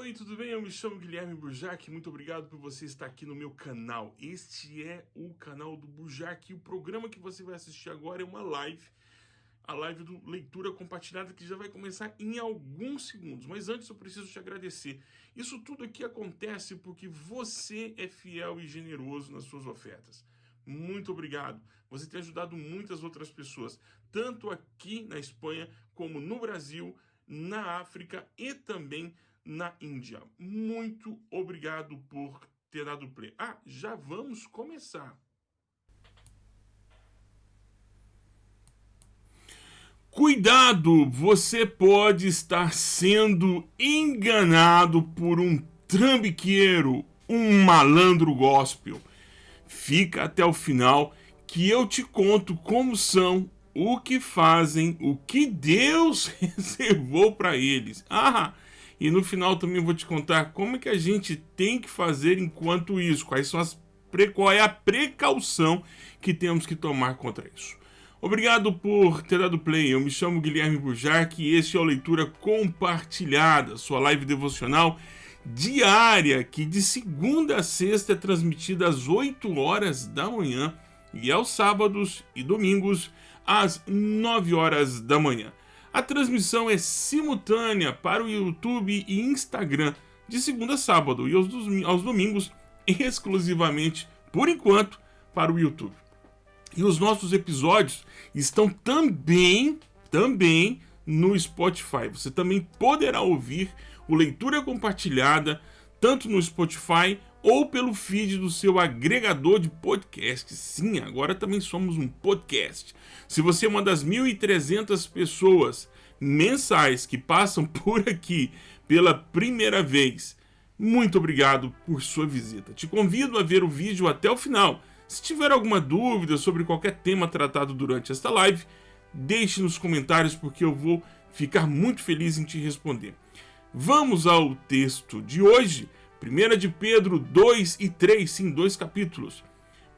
Oi, tudo bem? Eu me chamo Guilherme Burjac, muito obrigado por você estar aqui no meu canal. Este é o canal do Burjac e o programa que você vai assistir agora é uma live, a live do Leitura Compartilhada que já vai começar em alguns segundos. Mas antes eu preciso te agradecer. Isso tudo aqui acontece porque você é fiel e generoso nas suas ofertas. Muito obrigado. Você tem ajudado muitas outras pessoas, tanto aqui na Espanha como no Brasil, na África e também na Índia. Muito obrigado por ter dado play. Ah, já vamos começar. Cuidado, você pode estar sendo enganado por um trambiqueiro, um malandro gospel. Fica até o final que eu te conto como são, o que fazem, o que Deus reservou para eles. Ah, e no final também vou te contar como é que a gente tem que fazer enquanto isso, quais são as qual é a precaução que temos que tomar contra isso. Obrigado por ter dado play. Eu me chamo Guilherme Bujarque e este é o Leitura Compartilhada, sua live devocional diária que de segunda a sexta é transmitida às 8 horas da manhã e aos sábados e domingos às 9 horas da manhã. A transmissão é simultânea para o YouTube e Instagram de segunda a sábado e aos, domingos exclusivamente, por enquanto, para o YouTube. E os nossos episódios estão também, também no Spotify. Você também poderá ouvir o Leitura Compartilhada tanto no Spotify ou pelo feed do seu agregador de podcast. Sim, agora também somos um podcast. Se você é uma das 1.300 pessoas mensais que passam por aqui pela primeira vez, muito obrigado por sua visita. Te convido a ver o vídeo até o final. Se tiver alguma dúvida sobre qualquer tema tratado durante esta live, deixe nos comentários porque eu vou ficar muito feliz em te responder. Vamos ao texto de hoje 1 de Pedro 2 e 3, sim, dois capítulos,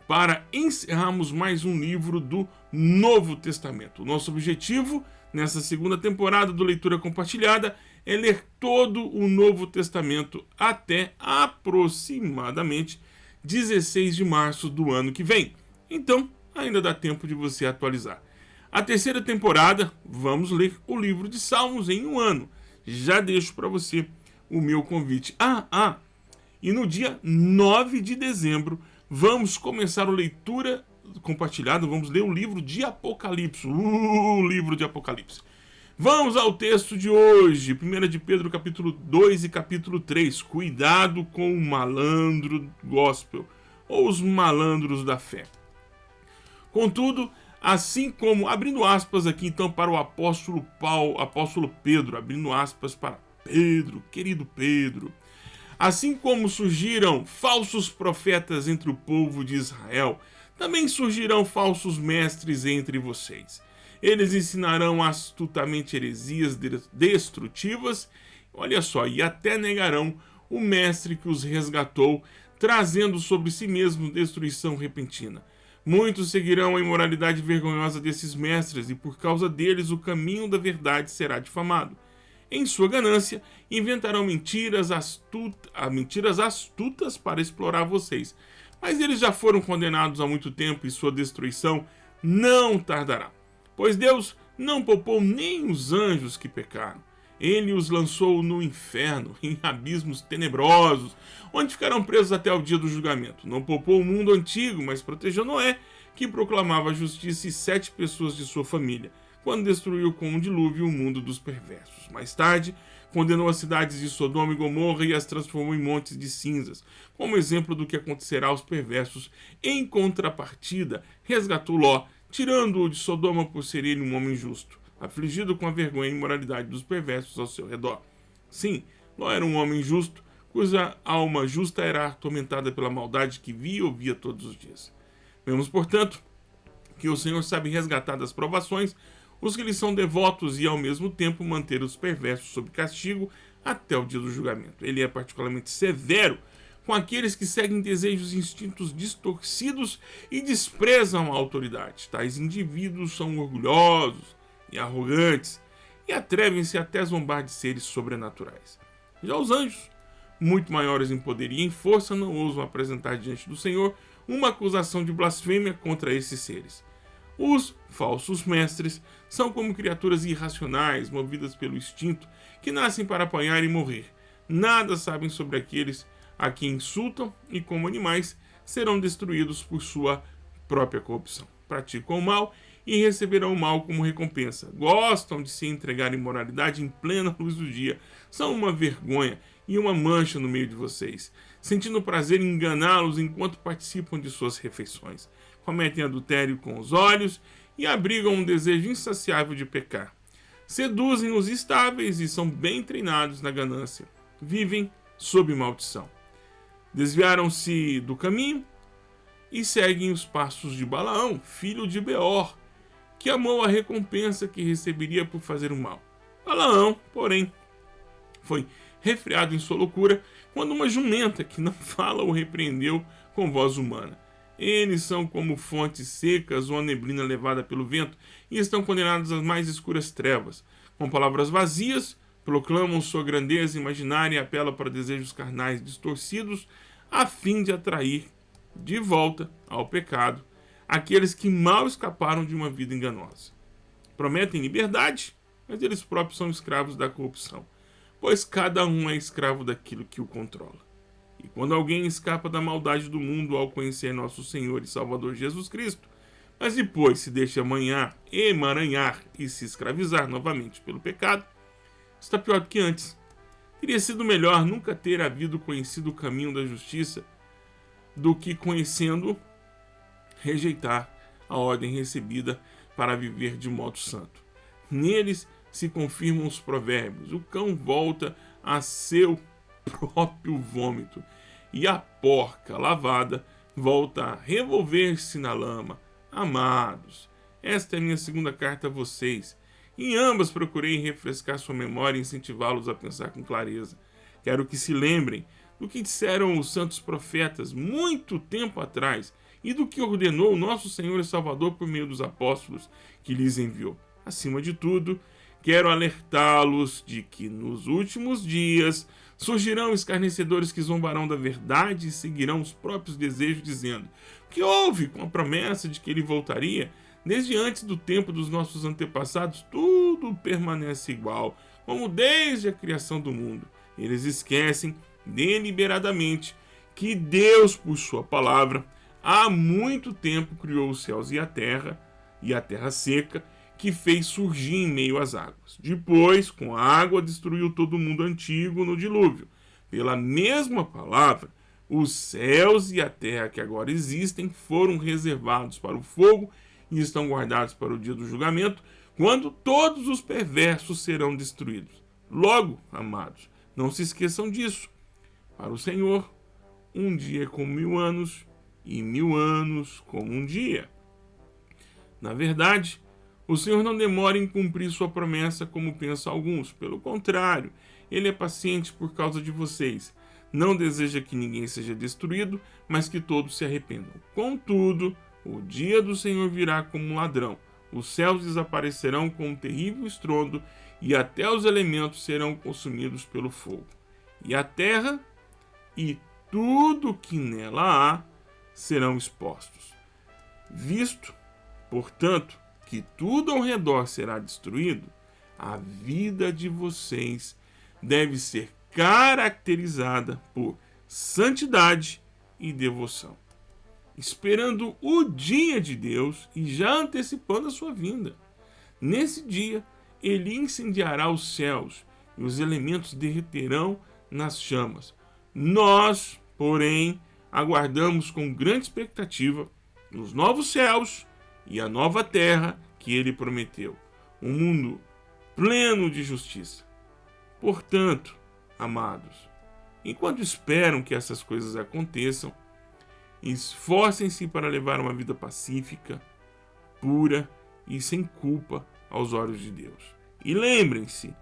para encerrarmos mais um livro do Novo Testamento. Nosso objetivo nessa segunda temporada do Leitura Compartilhada é ler todo o Novo Testamento até aproximadamente 16 de março do ano que vem. Então, ainda dá tempo de você atualizar. A terceira temporada, vamos ler o livro de Salmos em um ano. Já deixo para você o meu convite. Ah, ah, e no dia 9 de dezembro, vamos começar a leitura compartilhada, vamos ler o livro de Apocalipse. Uh, o livro de Apocalipse. Vamos ao texto de hoje, 1 de Pedro capítulo 2 e capítulo 3. Cuidado com o malandro gospel, ou os malandros da fé. Contudo, assim como, abrindo aspas aqui então para o apóstolo Paulo, apóstolo Pedro, abrindo aspas para Pedro, querido Pedro, Assim como surgiram falsos profetas entre o povo de Israel, também surgirão falsos mestres entre vocês. Eles ensinarão astutamente heresias destrutivas, olha só, e até negarão o mestre que os resgatou, trazendo sobre si mesmo destruição repentina. Muitos seguirão a imoralidade vergonhosa desses mestres, e por causa deles o caminho da verdade será difamado. Em sua ganância, inventarão mentiras, astuta, ah, mentiras astutas para explorar vocês. Mas eles já foram condenados há muito tempo e sua destruição não tardará. Pois Deus não poupou nem os anjos que pecaram. Ele os lançou no inferno, em abismos tenebrosos, onde ficarão presos até o dia do julgamento. Não poupou o mundo antigo, mas protegeu Noé, que proclamava a justiça e sete pessoas de sua família quando destruiu com um dilúvio o mundo dos perversos. Mais tarde, condenou as cidades de Sodoma e Gomorra e as transformou em montes de cinzas, como exemplo do que acontecerá aos perversos. Em contrapartida, resgatou Ló, tirando-o de Sodoma por ser ele um homem justo, afligido com a vergonha e imoralidade dos perversos ao seu redor. Sim, Ló era um homem justo, cuja alma justa era atormentada pela maldade que via e ouvia todos os dias. Vemos, portanto, que o Senhor sabe resgatar das provações os que lhe são devotos e ao mesmo tempo manter os perversos sob castigo até o dia do julgamento. Ele é particularmente severo com aqueles que seguem desejos e instintos distorcidos e desprezam a autoridade. Tais indivíduos são orgulhosos e arrogantes e atrevem-se até a zombar de seres sobrenaturais. Já os anjos, muito maiores em poder e em força, não ousam apresentar diante do Senhor uma acusação de blasfêmia contra esses seres. Os falsos mestres são como criaturas irracionais, movidas pelo instinto, que nascem para apanhar e morrer. Nada sabem sobre aqueles a quem insultam e, como animais, serão destruídos por sua própria corrupção. Praticam o mal e receberão o mal como recompensa. Gostam de se entregar imoralidade em plena luz do dia. São uma vergonha e uma mancha no meio de vocês, sentindo prazer em enganá-los enquanto participam de suas refeições. Cometem adultério com os olhos e abrigam um desejo insaciável de pecar. Seduzem os estáveis e são bem treinados na ganância. Vivem sob maldição. Desviaram-se do caminho e seguem os passos de Balaão, filho de Beor, que amou a recompensa que receberia por fazer o mal. Balaão, porém, foi refreado em sua loucura quando uma jumenta que não fala o repreendeu com voz humana. Eles são como fontes secas ou a neblina levada pelo vento e estão condenados às mais escuras trevas. Com palavras vazias, proclamam sua grandeza imaginária e apelam para desejos carnais distorcidos a fim de atrair de volta ao pecado aqueles que mal escaparam de uma vida enganosa. Prometem liberdade, mas eles próprios são escravos da corrupção, pois cada um é escravo daquilo que o controla. E quando alguém escapa da maldade do mundo ao conhecer nosso Senhor e Salvador Jesus Cristo, mas depois se deixa amanhar, emaranhar e se escravizar novamente pelo pecado, está pior do que antes. Teria sido melhor nunca ter havido conhecido o caminho da justiça do que conhecendo rejeitar a ordem recebida para viver de modo santo. Neles se confirmam os provérbios: o cão volta a seu próprio vômito, e a porca lavada volta a revolver-se na lama. Amados, esta é minha segunda carta a vocês. Em ambas procurei refrescar sua memória e incentivá-los a pensar com clareza. Quero que se lembrem do que disseram os santos profetas muito tempo atrás e do que ordenou o nosso Senhor e Salvador por meio dos apóstolos que lhes enviou. Acima de tudo, quero alertá-los de que nos últimos dias surgirão escarnecedores que zombarão da verdade e seguirão os próprios desejos, dizendo que houve com a promessa de que ele voltaria. Desde antes do tempo dos nossos antepassados, tudo permanece igual, como desde a criação do mundo. Eles esquecem deliberadamente que Deus, por sua palavra, há muito tempo criou os céus e a terra, e a terra seca, que fez surgir em meio às águas. Depois, com a água, destruiu todo o mundo antigo no dilúvio. Pela mesma palavra, os céus e a terra que agora existem foram reservados para o fogo e estão guardados para o dia do julgamento, quando todos os perversos serão destruídos. Logo, amados, não se esqueçam disso. Para o Senhor, um dia é como mil anos, e mil anos como um dia. Na verdade, o Senhor não demora em cumprir sua promessa como pensam alguns. Pelo contrário, ele é paciente por causa de vocês. Não deseja que ninguém seja destruído, mas que todos se arrependam. Contudo, o dia do Senhor virá como um ladrão. Os céus desaparecerão com um terrível estrondo, e até os elementos serão consumidos pelo fogo. E a terra e tudo que nela há serão expostos. Visto, portanto, que tudo ao redor será destruído, a vida de vocês deve ser caracterizada por santidade e devoção, esperando o dia de Deus e já antecipando a sua vinda. Nesse dia, ele incendiará os céus e os elementos derreterão nas chamas. Nós, porém, aguardamos com grande expectativa os novos céus e a nova terra que ele prometeu, um mundo pleno de justiça. Portanto, amados, enquanto esperam que essas coisas aconteçam, esforcem-se para levar uma vida pacífica, pura e sem culpa aos olhos de Deus. E lembrem-se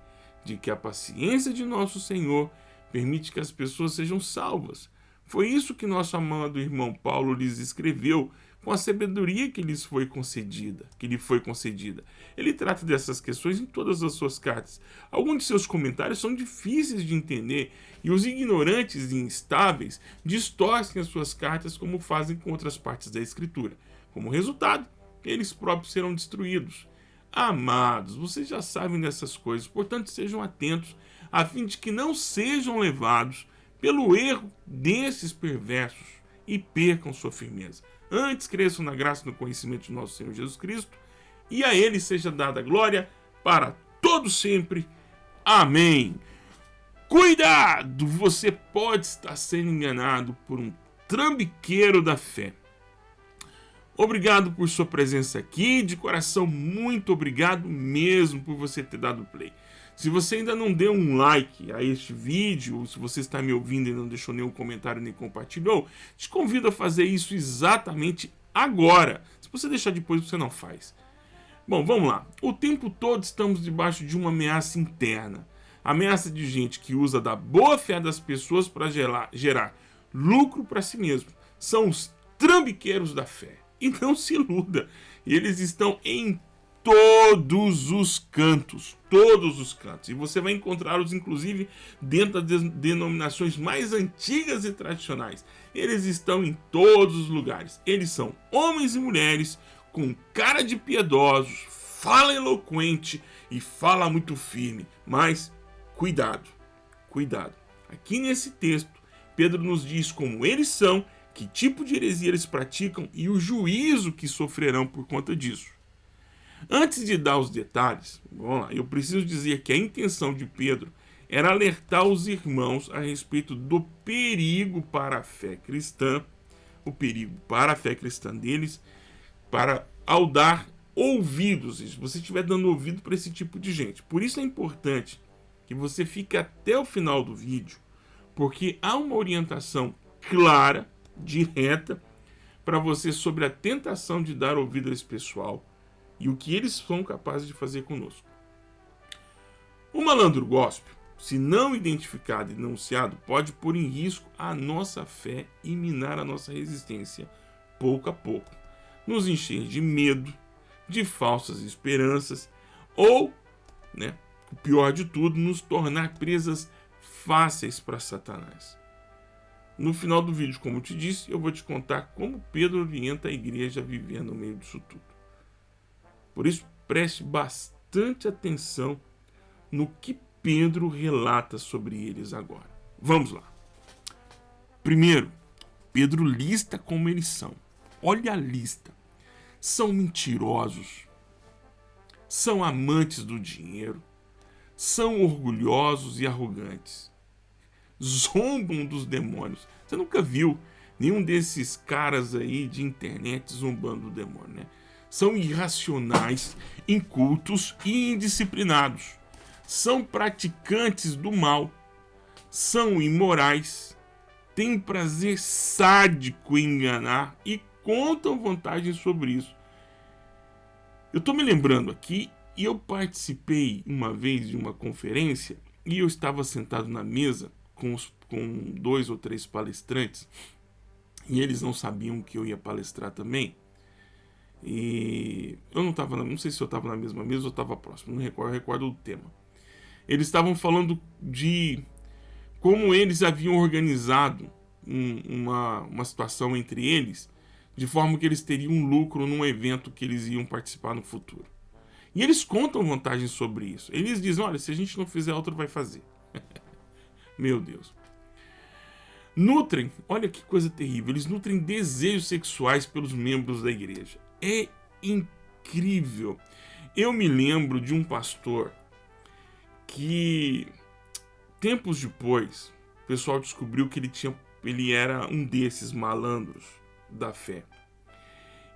de que a paciência de nosso Senhor permite que as pessoas sejam salvas foi isso que nosso amado irmão Paulo lhes escreveu com a sabedoria que lhes foi concedida, que lhe foi concedida. Ele trata dessas questões em todas as suas cartas. Alguns de seus comentários são difíceis de entender e os ignorantes e instáveis distorcem as suas cartas como fazem com outras partes da escritura. Como resultado, eles próprios serão destruídos. Amados, vocês já sabem dessas coisas, portanto sejam atentos, a fim de que não sejam levados pelo erro desses perversos e percam sua firmeza. Antes cresçam na graça e no conhecimento de nosso Senhor Jesus Cristo, e a Ele seja dada glória para todo sempre. Amém. Cuidado! Você pode estar sendo enganado por um trambiqueiro da fé. Obrigado por sua presença aqui, de coração, muito obrigado mesmo por você ter dado play. Se você ainda não deu um like a este vídeo, ou se você está me ouvindo e não deixou nenhum comentário nem compartilhou, te convido a fazer isso exatamente agora. Se você deixar depois, você não faz. Bom, vamos lá. O tempo todo estamos debaixo de uma ameaça interna. Ameaça de gente que usa da boa fé das pessoas para gerar, gerar lucro para si mesmo. São os trambiqueiros da fé. E não se iluda, eles estão em todos os cantos, todos os cantos. E você vai encontrá-los, inclusive, dentro das denominações mais antigas e tradicionais. Eles estão em todos os lugares. Eles são homens e mulheres com cara de piedosos, fala eloquente e fala muito firme. Mas cuidado, cuidado. Aqui nesse texto, Pedro nos diz como eles são que tipo de heresia eles praticam e o juízo que sofrerão por conta disso. Antes de dar os detalhes, vamos lá, eu preciso dizer que a intenção de Pedro era alertar os irmãos a respeito do perigo para a fé cristã, o perigo para a fé cristã deles, para ao dar ouvidos, se você estiver dando ouvido para esse tipo de gente. Por isso é importante que você fique até o final do vídeo, porque há uma orientação clara direta para você sobre a tentação de dar ouvido a esse pessoal e o que eles são capazes de fazer conosco. O malandro gospel, se não identificado e denunciado, pode pôr em risco a nossa fé e minar a nossa resistência pouco a pouco, nos encher de medo, de falsas esperanças ou, né, o pior de tudo, nos tornar presas fáceis para Satanás. No final do vídeo, como eu te disse, eu vou te contar como Pedro orienta a igreja a viver no meio disso tudo. Por isso, preste bastante atenção no que Pedro relata sobre eles agora. Vamos lá. Primeiro, Pedro lista como eles são. Olha a lista. São mentirosos, são amantes do dinheiro, são orgulhosos e arrogantes zombam dos demônios. Você nunca viu nenhum desses caras aí de internet zombando do demônio, né? São irracionais, incultos e indisciplinados. São praticantes do mal. São imorais. Têm prazer sádico em enganar e contam vantagens sobre isso. Eu estou me lembrando aqui e eu participei uma vez de uma conferência e eu estava sentado na mesa com, os, com dois ou três palestrantes e eles não sabiam que eu ia palestrar também. E eu não estava, não sei se eu estava na mesma mesa ou estava próximo, não recordo, recordo do tema. Eles estavam falando de como eles haviam organizado um, uma, uma situação entre eles, de forma que eles teriam lucro num evento que eles iam participar no futuro. E eles contam vantagens sobre isso. Eles dizem: olha, se a gente não fizer, outro vai fazer. Meu Deus. Nutrem, olha que coisa terrível, eles nutrem desejos sexuais pelos membros da igreja. É incrível. Eu me lembro de um pastor que tempos depois o pessoal descobriu que ele tinha ele era um desses malandros da fé.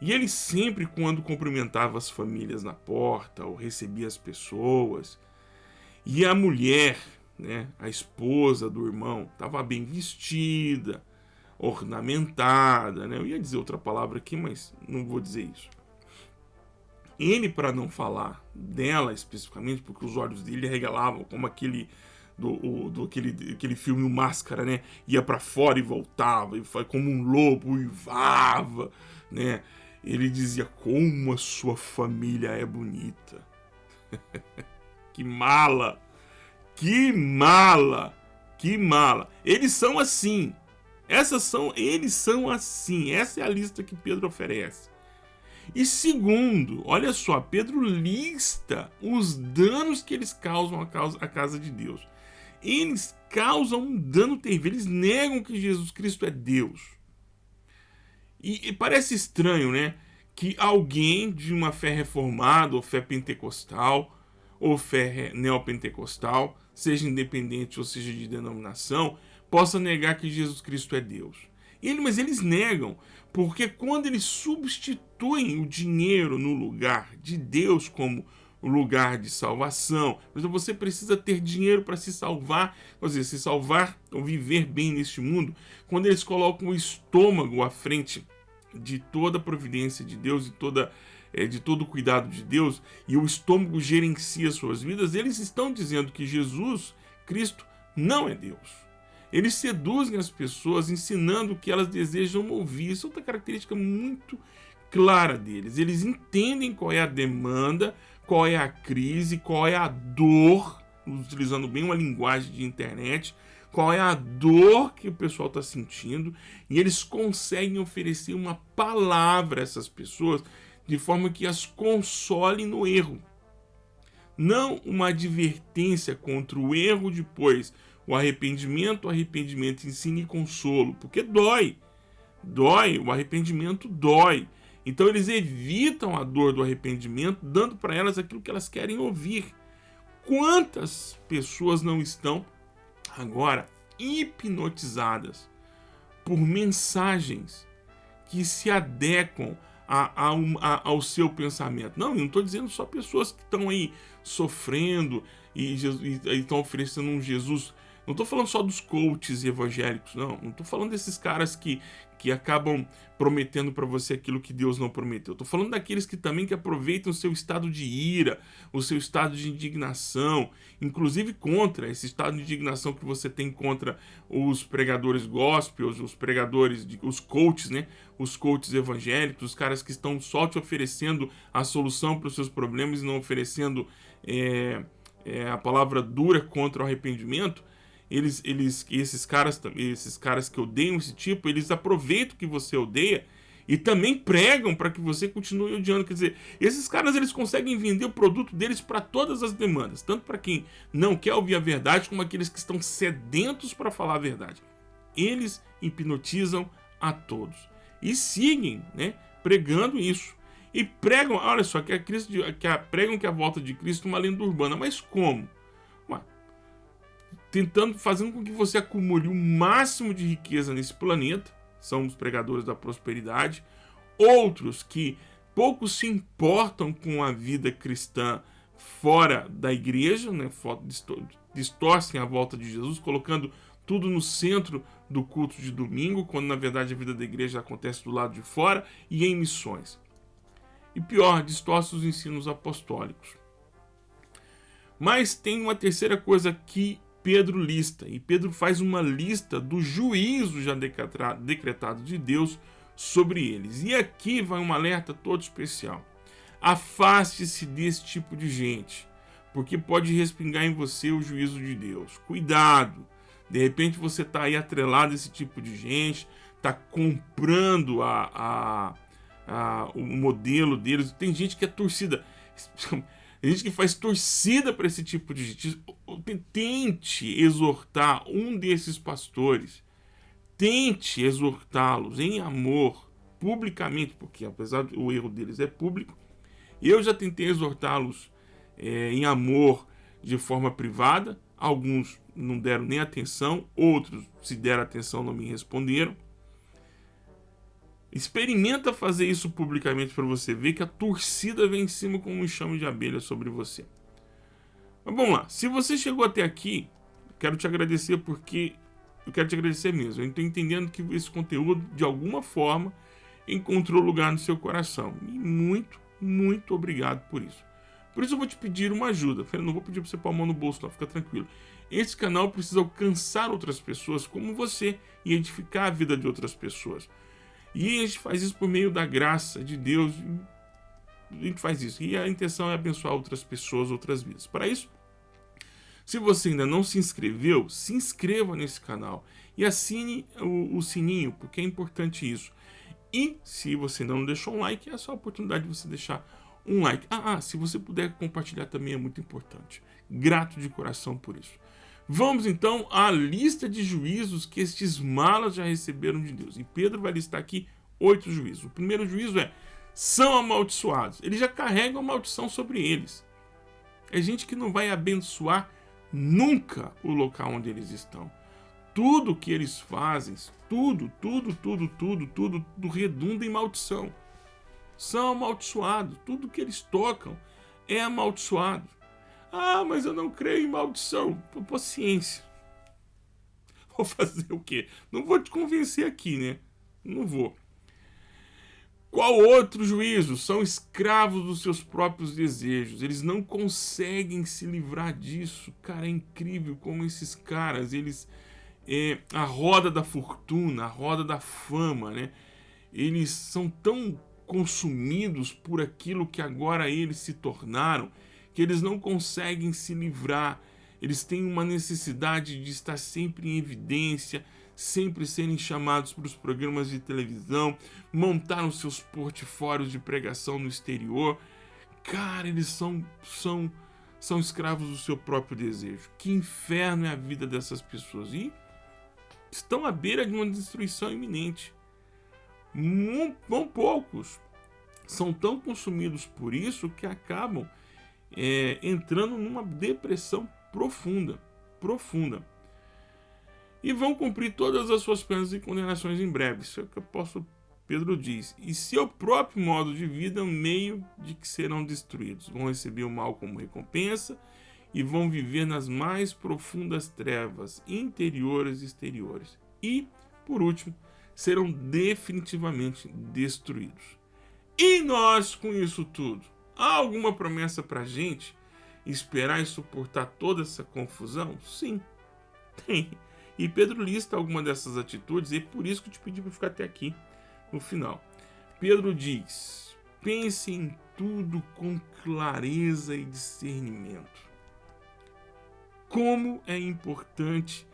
E ele sempre quando cumprimentava as famílias na porta ou recebia as pessoas, e a mulher né, a esposa do irmão estava bem vestida, ornamentada, né? Eu ia dizer outra palavra aqui, mas não vou dizer isso. Ele, para não falar dela especificamente, porque os olhos dele regalavam como aquele do, o, do aquele, aquele filme o Máscara, né? Ia para fora e voltava, e foi como um lobo, uivava, né? ele dizia: Como a sua família é bonita. que mala! Que mala! Que mala! Eles são assim. Essas são, eles são assim. Essa é a lista que Pedro oferece. E segundo, olha só, Pedro lista os danos que eles causam à casa, à casa de Deus. Eles causam um dano terrível, eles negam que Jesus Cristo é Deus. E, e parece estranho, né? Que alguém de uma fé reformada, ou fé pentecostal, ou fé neopentecostal, seja independente ou seja de denominação, possa negar que Jesus Cristo é Deus. Ele, mas eles negam, porque quando eles substituem o dinheiro no lugar de Deus como lugar de salvação, mas você precisa ter dinheiro para se salvar, quer dizer, se salvar ou viver bem neste mundo, quando eles colocam o estômago à frente de toda a providência de Deus e toda é, de todo o cuidado de Deus e o estômago gerencia suas vidas, eles estão dizendo que Jesus Cristo não é Deus. Eles seduzem as pessoas ensinando o que elas desejam ouvir. Isso é outra característica muito clara deles. Eles entendem qual é a demanda, qual é a crise, qual é a dor, utilizando bem uma linguagem de internet, qual é a dor que o pessoal está sentindo, e eles conseguem oferecer uma palavra a essas pessoas de forma que as consolem no erro. Não uma advertência contra o erro depois, o arrependimento, o arrependimento ensina e consolo, porque dói. Dói, o arrependimento dói. Então eles evitam a dor do arrependimento, dando para elas aquilo que elas querem ouvir. Quantas pessoas não estão agora hipnotizadas por mensagens que se adequam a, a, a, ao seu pensamento? Não, eu não estou dizendo só pessoas que estão aí sofrendo e, e, e estão oferecendo um Jesus não estou falando só dos coaches evangélicos, não. Não estou falando desses caras que, que acabam prometendo para você aquilo que Deus não prometeu. Estou falando daqueles que também que aproveitam o seu estado de ira, o seu estado de indignação, inclusive contra esse estado de indignação que você tem contra os pregadores gospels, os pregadores, de, os coaches, né? Os coaches evangélicos, os caras que estão só te oferecendo a solução para os seus problemas e não oferecendo é, é, a palavra dura contra o arrependimento eles, eles, esses caras, esses caras que odeiam esse tipo, eles aproveitam que você odeia e também pregam para que você continue odiando. Quer dizer, esses caras eles conseguem vender o produto deles para todas as demandas, tanto para quem não quer ouvir a verdade, como aqueles que estão sedentos para falar a verdade. Eles hipnotizam a todos e seguem, né, pregando isso. E pregam, olha só, que, a Cristo, que a, pregam que a volta de Cristo é uma lenda urbana, mas como? Tentando, fazendo com que você acumule o máximo de riqueza nesse planeta, são os pregadores da prosperidade, outros que pouco se importam com a vida cristã fora da igreja, né, distorcem a volta de Jesus, colocando tudo no centro do culto de domingo, quando na verdade a vida da igreja acontece do lado de fora e em missões. E pior, distorce os ensinos apostólicos. Mas tem uma terceira coisa que Pedro lista, e Pedro faz uma lista do juízo já decretado de Deus sobre eles. E aqui vai um alerta todo especial. Afaste-se desse tipo de gente, porque pode respingar em você o juízo de Deus. Cuidado! De repente você está aí atrelado a esse tipo de gente, está comprando a, a, a, o modelo deles. Tem gente que é torcida. Tem gente que faz torcida para esse tipo de gente. Tente exortar um desses pastores. Tente exortá-los em amor, publicamente, porque apesar do erro deles é público, eu já tentei exortá-los é, em amor de forma privada. Alguns não deram nem atenção, outros, se deram atenção, não me responderam. Experimenta fazer isso publicamente para você ver que a torcida vem em cima com um enxame de abelha sobre você. Mas vamos lá, se você chegou até aqui, quero te agradecer porque eu quero te agradecer mesmo. Eu estou entendendo que esse conteúdo, de alguma forma, encontrou lugar no seu coração. E muito, muito obrigado por isso. Por isso eu vou te pedir uma ajuda. Eu não vou pedir para você pôr a mão no bolso, não, fica tranquilo. Esse canal precisa alcançar outras pessoas como você e edificar a vida de outras pessoas. E a gente faz isso por meio da graça de Deus. A gente faz isso. E a intenção é abençoar outras pessoas, outras vidas. Para isso, se você ainda não se inscreveu, se inscreva nesse canal e assine o, o sininho, porque é importante isso. E se você não deixou um like, é só a oportunidade de você deixar um like. Ah, ah, se você puder compartilhar também é muito importante. Grato de coração por isso. Vamos então à lista de juízos que estes malas já receberam de Deus. E Pedro vai listar aqui oito juízos. O primeiro juízo é: são amaldiçoados. Eles já carregam maldição sobre eles. É gente que não vai abençoar nunca o local onde eles estão. Tudo que eles fazem, tudo, tudo, tudo, tudo, tudo, tudo redunda em maldição. São amaldiçoados. Tudo que eles tocam é amaldiçoado. Ah, mas eu não creio em maldição. Paciência. Vou fazer o quê? Não vou te convencer aqui, né? Não vou. Qual outro juízo? São escravos dos seus próprios desejos. Eles não conseguem se livrar disso. Cara, é incrível como esses caras, eles... É, a roda da fortuna, a roda da fama, né? Eles são tão consumidos por aquilo que agora eles se tornaram que eles não conseguem se livrar, eles têm uma necessidade de estar sempre em evidência, sempre serem chamados para os programas de televisão, montaram seus portfólios de pregação no exterior. Cara, eles são, são, são escravos do seu próprio desejo. Que inferno é a vida dessas pessoas. E estão à beira de uma destruição iminente. Não poucos são tão consumidos por isso que acabam é, entrando numa depressão profunda, profunda. E vão cumprir todas as suas penas e condenações em breve. Isso é o que o apóstolo Pedro diz. E seu próprio modo de vida é um meio de que serão destruídos. Vão receber o mal como recompensa e vão viver nas mais profundas trevas interiores e exteriores. E, por último, serão definitivamente destruídos. E nós com isso tudo? Há alguma promessa para a gente esperar e suportar toda essa confusão? Sim, tem. E Pedro lista alguma dessas atitudes e é por isso que eu te pedi para ficar até aqui no final. Pedro diz: pense em tudo com clareza e discernimento. Como é importante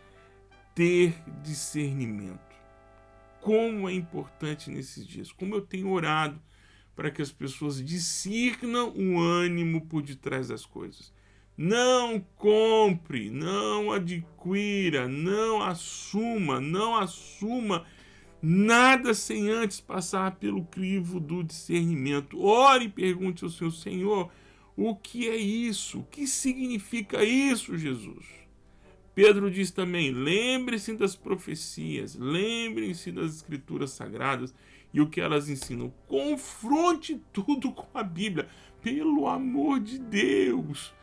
ter discernimento. Como é importante nesses dias. Como eu tenho orado para que as pessoas discernam o ânimo por detrás das coisas. Não compre, não adquira, não assuma, não assuma nada sem antes passar pelo crivo do discernimento. Ore e pergunte ao seu Senhor, o que é isso? O que significa isso, Jesus? Pedro diz também, lembre-se das profecias, lembrem-se das escrituras sagradas e o que elas ensinam. Confronte tudo com a Bíblia, pelo amor de Deus.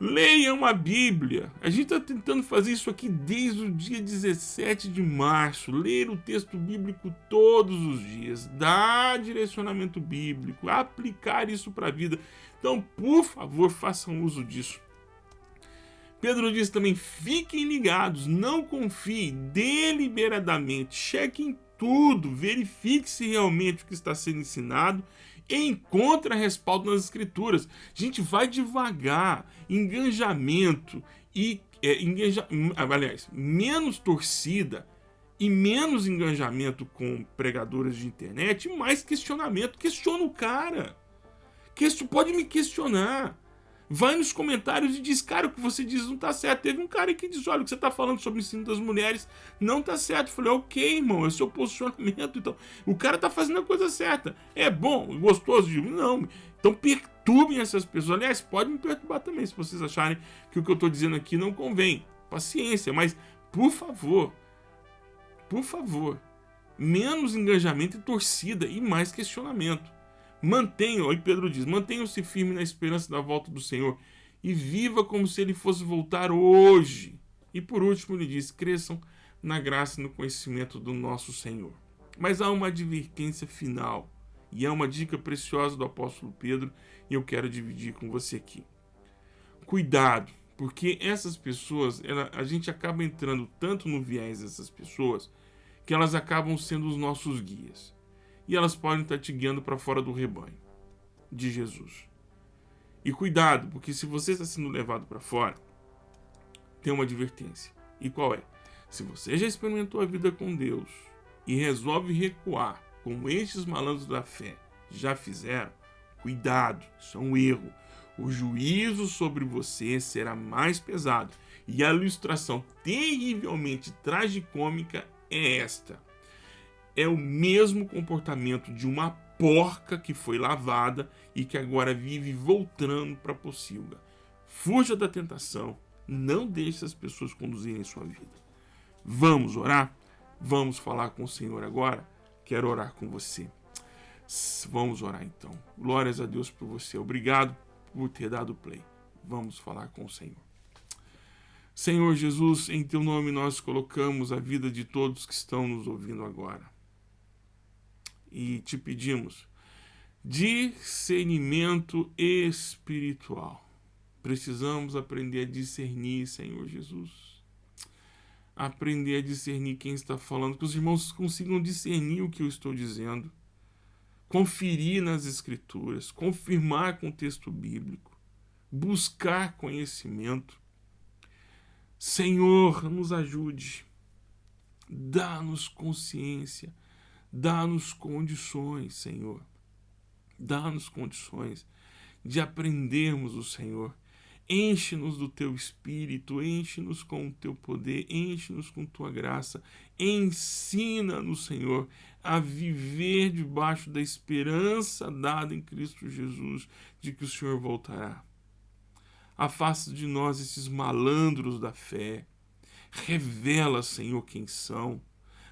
Leiam a Bíblia. A gente está tentando fazer isso aqui desde o dia 17 de março. Ler o texto bíblico todos os dias, dar direcionamento bíblico, aplicar isso para a vida. Então, por favor, façam uso disso. Pedro diz também: fiquem ligados, não confiem deliberadamente, chequem tudo, verifique se realmente o que está sendo ensinado encontra respaldo nas escrituras. Gente vai devagar, engajamento e é, engaja, aliás, menos torcida e menos engajamento com pregadores de internet, mais questionamento. Questiona o cara. Que pode me questionar vai nos comentários e diz, cara, o que você diz não tá certo. Teve um cara que diz, olha, o que você tá falando sobre o ensino das mulheres não tá certo. Eu falei, ok, irmão, é seu posicionamento. Então, o cara tá fazendo a coisa certa. É bom, gostoso de Não. Então, perturbem essas pessoas. Aliás, pode me perturbar também, se vocês acharem que o que eu tô dizendo aqui não convém. Paciência, mas, por favor, por favor, menos engajamento e torcida e mais questionamento. Mantenham, aí Pedro diz, mantenham-se firmes na esperança da volta do Senhor e viva como se ele fosse voltar hoje. E por último ele diz, cresçam na graça e no conhecimento do nosso Senhor. Mas há uma advertência final, e é uma dica preciosa do apóstolo Pedro, e eu quero dividir com você aqui. Cuidado, porque essas pessoas, ela, a gente acaba entrando tanto no viés dessas pessoas, que elas acabam sendo os nossos guias. E elas podem estar te guiando para fora do rebanho de Jesus. E cuidado, porque se você está sendo levado para fora, tem uma advertência. E qual é? Se você já experimentou a vida com Deus e resolve recuar, como estes malandros da fé já fizeram, cuidado, isso é um erro. O juízo sobre você será mais pesado. E a ilustração terrivelmente tragicômica é esta. É o mesmo comportamento de uma porca que foi lavada e que agora vive voltando para a pocilga. Fuja da tentação, não deixe as pessoas conduzirem sua vida. Vamos orar? Vamos falar com o Senhor agora? Quero orar com você. Vamos orar então. Glórias a Deus por você. Obrigado por ter dado play. Vamos falar com o Senhor. Senhor Jesus, em teu nome nós colocamos a vida de todos que estão nos ouvindo agora. E te pedimos discernimento espiritual. Precisamos aprender a discernir, Senhor Jesus. Aprender a discernir quem está falando, que os irmãos consigam discernir o que eu estou dizendo conferir nas escrituras, confirmar com o texto bíblico, buscar conhecimento. Senhor, nos ajude, dá-nos consciência, dá-nos condições, Senhor, dá-nos condições de aprendermos o Senhor Enche-nos do teu espírito, enche-nos com o teu poder, enche-nos com tua graça. Ensina-nos, Senhor, a viver debaixo da esperança dada em Cristo Jesus de que o Senhor voltará. Afasta de nós esses malandros da fé. Revela, Senhor, quem são.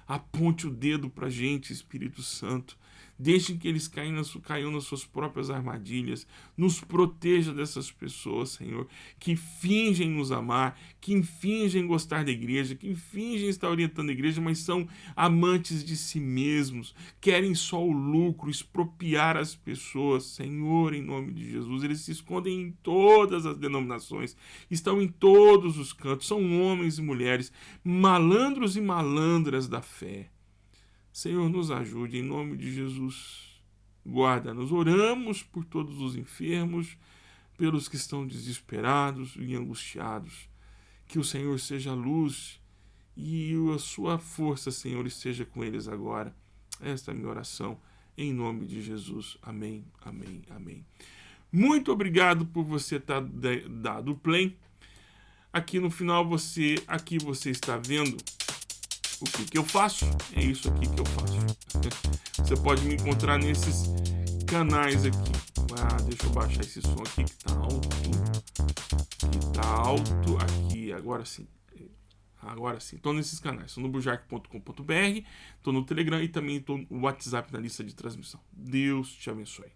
Aponte o dedo para a gente, Espírito Santo. Deixem que eles caiam nas, caiam nas suas próprias armadilhas. Nos proteja dessas pessoas, Senhor, que fingem nos amar, que fingem gostar da igreja, que fingem estar orientando a igreja, mas são amantes de si mesmos, querem só o lucro, expropriar as pessoas. Senhor, em nome de Jesus, eles se escondem em todas as denominações, estão em todos os cantos, são homens e mulheres, malandros e malandras da fé Senhor, nos ajude em nome de Jesus. Guarda-nos. Oramos por todos os enfermos, pelos que estão desesperados e angustiados. Que o Senhor seja a luz e a sua força, Senhor, esteja com eles agora. Esta é a minha oração. Em nome de Jesus. Amém, amém, amém. Muito obrigado por você estar dado play. Aqui no final você, aqui você está vendo o que, que eu faço? É isso aqui que eu faço. Você pode me encontrar nesses canais aqui. Ah, deixa eu baixar esse som aqui que tá alto. Que tá alto aqui. Agora sim. Agora sim. Estou nesses canais. Estou no bujark.com.br, estou no Telegram e também estou no WhatsApp na lista de transmissão. Deus te abençoe.